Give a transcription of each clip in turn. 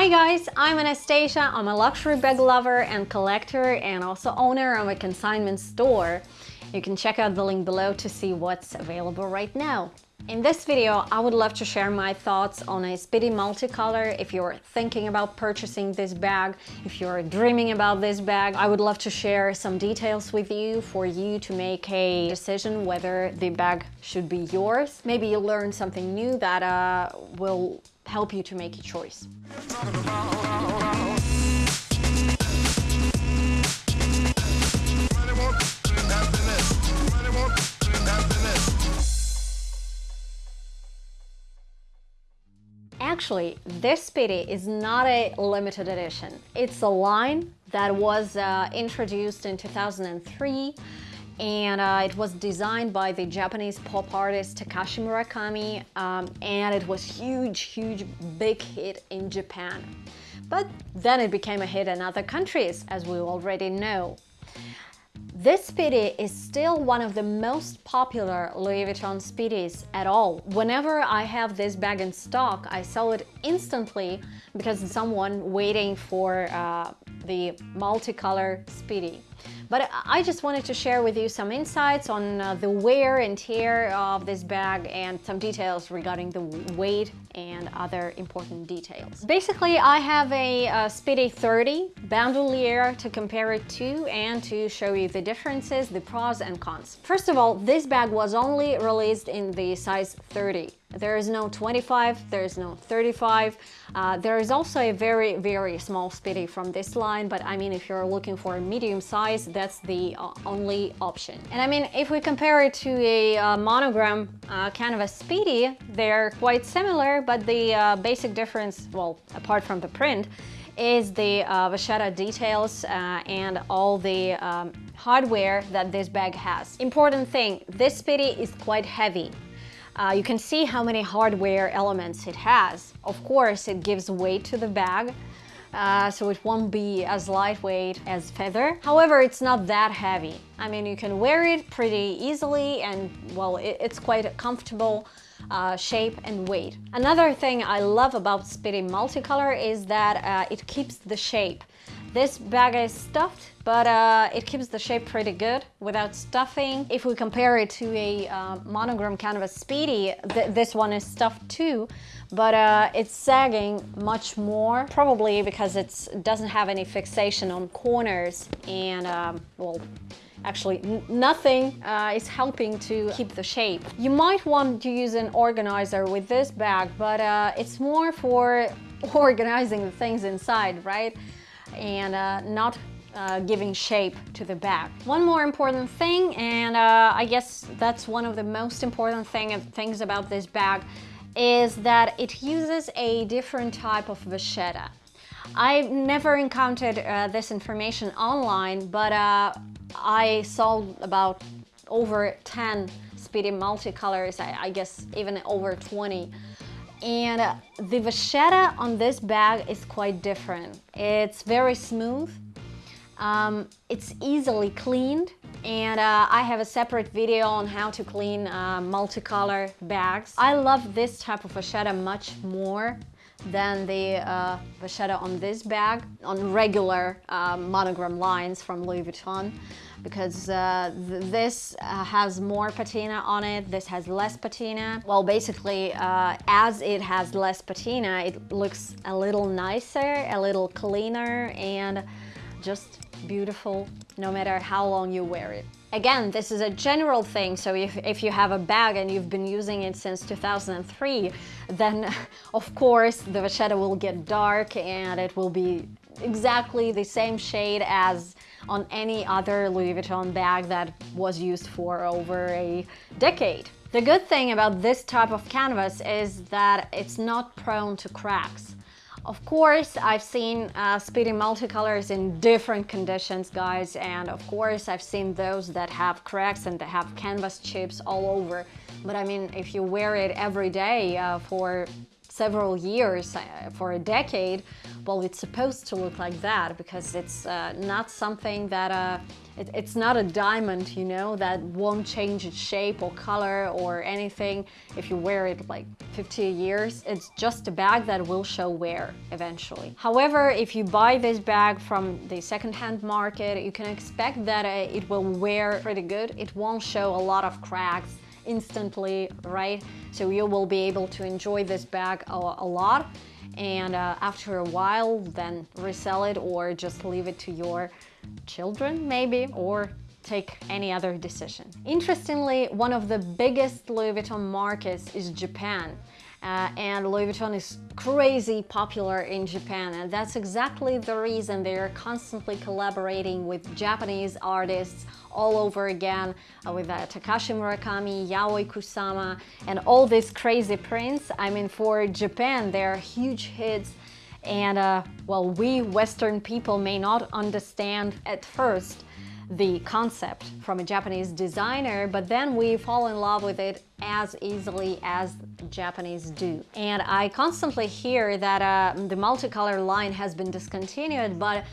Hi guys, I'm Anastasia. I'm a luxury bag lover and collector and also owner of a consignment store. You can check out the link below to see what's available right now. In this video, I would love to share my thoughts on a Speedy Multicolor. If you're thinking about purchasing this bag, if you're dreaming about this bag, I would love to share some details with you for you to make a decision whether the bag should be yours. Maybe you'll learn something new that uh, will help you to make a choice. Actually, this Speedy is not a limited edition. It's a line that was uh, introduced in 2003 and uh, it was designed by the Japanese pop artist Takashi Murakami um, and it was huge, huge, big hit in Japan. But then it became a hit in other countries, as we already know. This Speedy is still one of the most popular Louis Vuitton Speedies at all. Whenever I have this bag in stock, I sell it instantly because someone waiting for uh, the multicolor Speedy. But I just wanted to share with you some insights on uh, the wear and tear of this bag and some details regarding the weight and other important details. Basically, I have a, a Speedy 30 bandolier to compare it to and to show you the differences, the pros and cons. First of all, this bag was only released in the size 30. There is no 25, there is no 35. Uh, there is also a very, very small Speedy from this line, but I mean, if you're looking for a medium size, that's the uh, only option. And I mean, if we compare it to a uh, monogram uh, canvas Speedy, they're quite similar, but the uh, basic difference, well, apart from the print, is the uh, vachetta details uh, and all the um, hardware that this bag has. Important thing, this Speedy is quite heavy. Uh, you can see how many hardware elements it has. Of course, it gives weight to the bag, uh, so it won't be as lightweight as feather. However, it's not that heavy. I mean, you can wear it pretty easily and, well, it, it's quite a comfortable uh, shape and weight. Another thing I love about Speedy Multicolor is that uh, it keeps the shape. This bag is stuffed, but uh, it keeps the shape pretty good without stuffing. If we compare it to a uh, monogram canvas Speedy, th this one is stuffed too, but uh, it's sagging much more, probably because it doesn't have any fixation on corners and, um, well, actually nothing uh, is helping to keep the shape. You might want to use an organizer with this bag, but uh, it's more for organizing the things inside, right? And uh, not uh, giving shape to the bag. One more important thing, and uh, I guess that's one of the most important thing, things about this bag, is that it uses a different type of vachetta. I've never encountered uh, this information online, but uh, I saw about over 10 Speedy multicolors, I, I guess even over 20 and the vachetta on this bag is quite different. It's very smooth, um, it's easily cleaned, and uh, I have a separate video on how to clean uh, multicolor bags. I love this type of vachetta much more than the uh, vachetta on this bag, on regular uh, monogram lines from Louis Vuitton because uh, th this uh, has more patina on it, this has less patina. Well, basically, uh, as it has less patina, it looks a little nicer, a little cleaner, and just beautiful no matter how long you wear it. Again, this is a general thing, so if, if you have a bag and you've been using it since 2003, then of course the vachetta will get dark and it will be exactly the same shade as on any other Louis Vuitton bag that was used for over a decade. The good thing about this type of canvas is that it's not prone to cracks. Of course, I've seen uh, Speedy multicolors in different conditions, guys, and of course I've seen those that have cracks and that have canvas chips all over. But I mean, if you wear it every day uh, for several years, uh, for a decade, well, it's supposed to look like that because it's uh, not something that, uh, it, it's not a diamond, you know, that won't change its shape or color or anything if you wear it like 50 years. It's just a bag that will show wear eventually. However, if you buy this bag from the secondhand market, you can expect that uh, it will wear pretty good. It won't show a lot of cracks instantly, right? So you will be able to enjoy this bag a, a lot and uh, after a while then resell it or just leave it to your children maybe or take any other decision. Interestingly, one of the biggest Louis Vuitton markets is Japan. Uh, and Louis Vuitton is crazy popular in Japan and that's exactly the reason they're constantly collaborating with Japanese artists all over again uh, with uh, Takashi Murakami, Yayoi Kusama and all these crazy prints. I mean for Japan they're huge hits and uh, well we Western people may not understand at first the concept from a Japanese designer, but then we fall in love with it as easily as Japanese do. And I constantly hear that uh, the multicolor line has been discontinued, but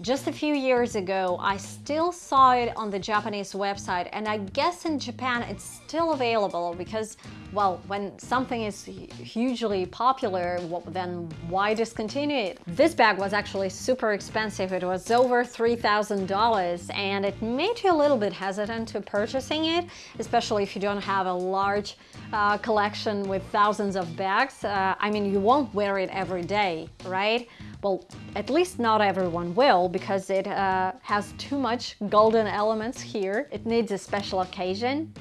just a few years ago, I still saw it on the Japanese website and I guess in Japan it's still available because, well, when something is hugely popular, well, then why discontinue it? This bag was actually super expensive. It was over $3,000 and it made you a little bit hesitant to purchasing it, especially if you don't have a large uh, collection with thousands of bags. Uh, I mean, you won't wear it every day, right? Well, at least not everyone will because it uh, has too much golden elements here. It needs a special occasion.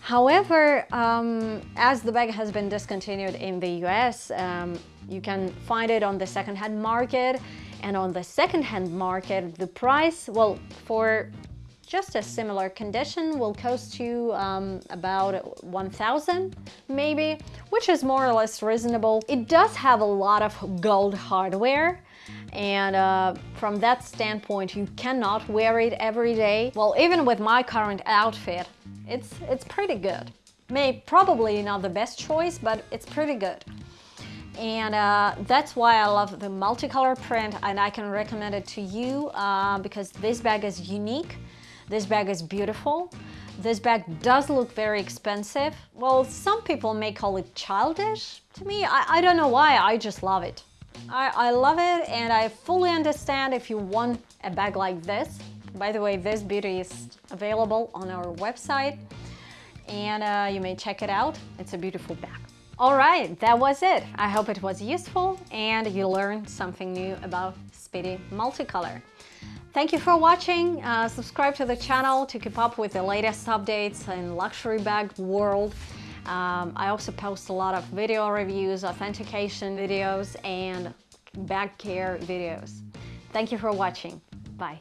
However, um, as the bag has been discontinued in the US, um, you can find it on the secondhand market and on the secondhand market, the price, well, for just a similar condition will cost you um, about 1000 maybe, which is more or less reasonable. It does have a lot of gold hardware, and uh, from that standpoint you cannot wear it every day. Well, even with my current outfit, it's, it's pretty good. May probably not the best choice, but it's pretty good. And uh, that's why I love the multicolor print and I can recommend it to you uh, because this bag is unique. This bag is beautiful. This bag does look very expensive. Well, some people may call it childish. To me, I, I don't know why, I just love it. I, I love it and I fully understand if you want a bag like this. By the way, this beauty is available on our website and uh, you may check it out. It's a beautiful bag. All right, that was it. I hope it was useful and you learned something new about Speedy Multicolor. Thank you for watching. Uh, subscribe to the channel to keep up with the latest updates in luxury bag world. Um, I also post a lot of video reviews, authentication videos, and bag care videos. Thank you for watching. Bye.